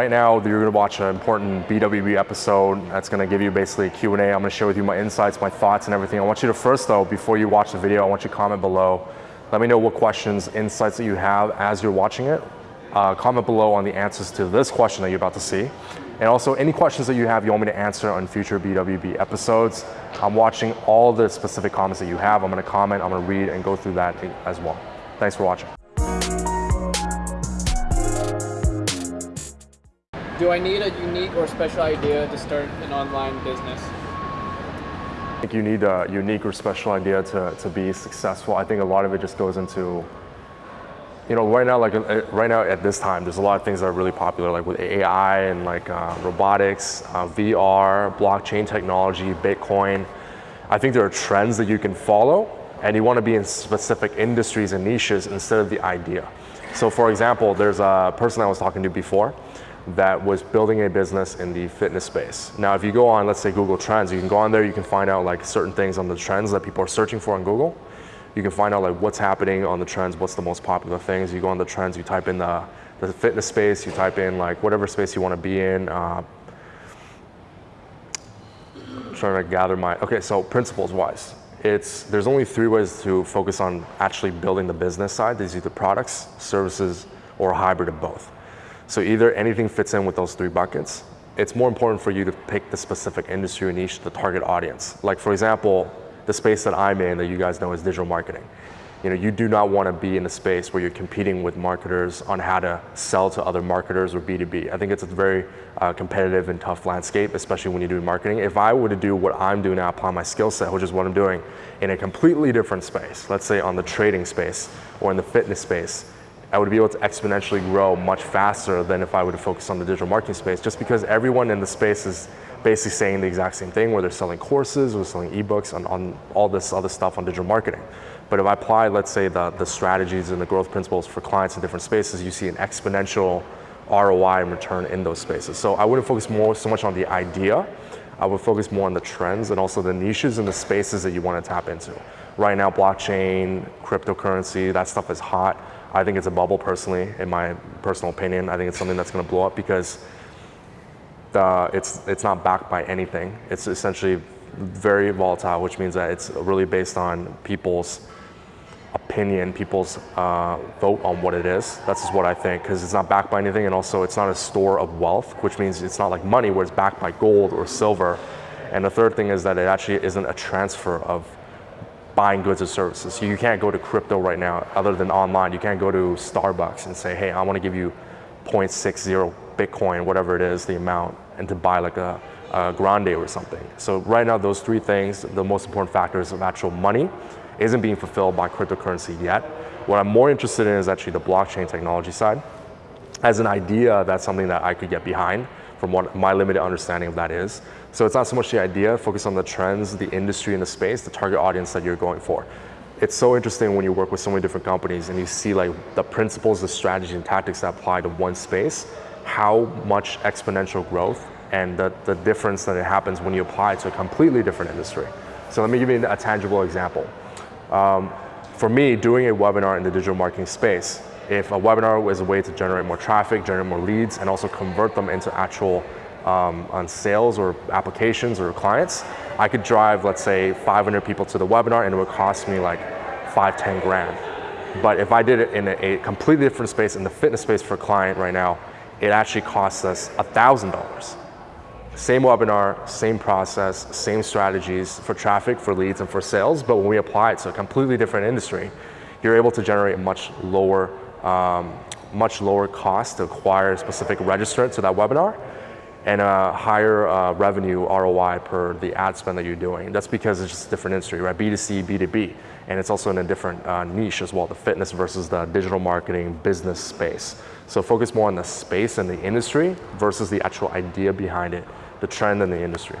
Right now, you're going to watch an important BWB episode that's going to give you basically a Q&A. I'm going to share with you my insights, my thoughts, and everything. I want you to first, though, before you watch the video, I want you to comment below. Let me know what questions, insights that you have as you're watching it. Uh, comment below on the answers to this question that you're about to see. And also, any questions that you have you want me to answer on future BWB episodes. I'm watching all the specific comments that you have. I'm going to comment, I'm going to read, and go through that as well. Thanks for watching. Do I need a unique or special idea to start an online business? I think you need a unique or special idea to, to be successful. I think a lot of it just goes into, you know, right now, like uh, right now at this time, there's a lot of things that are really popular, like with AI and like uh, robotics, uh, VR, blockchain technology, Bitcoin. I think there are trends that you can follow and you want to be in specific industries and niches instead of the idea. So for example, there's a person I was talking to before that was building a business in the fitness space. Now, if you go on, let's say Google Trends, you can go on there, you can find out like certain things on the trends that people are searching for on Google. You can find out like what's happening on the trends, what's the most popular things. You go on the trends, you type in the, the fitness space, you type in like whatever space you want to be in. Uh, trying to gather my, okay, so principles wise. It's, there's only three ways to focus on actually building the business side. These are either products, services, or a hybrid of both. So either anything fits in with those three buckets. It's more important for you to pick the specific industry niche, the target audience. Like for example, the space that I'm in that you guys know is digital marketing. You know, you do not want to be in a space where you're competing with marketers on how to sell to other marketers or B2B. I think it's a very uh, competitive and tough landscape, especially when you're doing marketing. If I were to do what I'm doing now, apply my skill set, which is what I'm doing, in a completely different space, let's say on the trading space or in the fitness space, I would be able to exponentially grow much faster than if I would focus on the digital marketing space, just because everyone in the space is basically saying the exact same thing, where they're selling courses or selling ebooks on, on all this other stuff on digital marketing. But if I apply, let's say, the, the strategies and the growth principles for clients in different spaces, you see an exponential ROI and return in those spaces. So I wouldn't focus more so much on the idea, I would focus more on the trends and also the niches and the spaces that you want to tap into. Right now, blockchain, cryptocurrency, that stuff is hot. I think it's a bubble personally, in my personal opinion. I think it's something that's going to blow up because the, it's, it's not backed by anything. It's essentially very volatile, which means that it's really based on people's opinion, people's uh, vote on what it is. That's just what I think, because it's not backed by anything, and also it's not a store of wealth, which means it's not like money where it's backed by gold or silver. And the third thing is that it actually isn't a transfer of buying goods or services. You can't go to crypto right now other than online. You can't go to Starbucks and say, hey, I want to give you 0.60 Bitcoin, whatever it is, the amount, and to buy like a, a grande or something. So right now, those three things, the most important factors of actual money, isn't being fulfilled by cryptocurrency yet. What I'm more interested in is actually the blockchain technology side. As an idea, that's something that I could get behind from what my limited understanding of that is. So it's not so much the idea, focus on the trends, the industry and the space, the target audience that you're going for. It's so interesting when you work with so many different companies and you see like the principles, the strategy and tactics that apply to one space, how much exponential growth and the, the difference that it happens when you apply to a completely different industry. So let me give you a tangible example. Um, for me, doing a webinar in the digital marketing space, if a webinar was a way to generate more traffic, generate more leads, and also convert them into actual um, on sales or applications or clients, I could drive, let's say, 500 people to the webinar and it would cost me like five, 10 grand. But if I did it in a, a completely different space, in the fitness space for a client right now, it actually costs us $1,000. Same webinar, same process, same strategies for traffic, for leads, and for sales, but when we apply it to a completely different industry, you're able to generate a much lower, um, much lower cost to acquire a specific registrant to that webinar, and a higher uh, revenue ROI per the ad spend that you're doing. That's because it's just a different industry, right? B2C, B2B. And it's also in a different uh, niche as well, the fitness versus the digital marketing business space. So focus more on the space and the industry versus the actual idea behind it, the trend in the industry.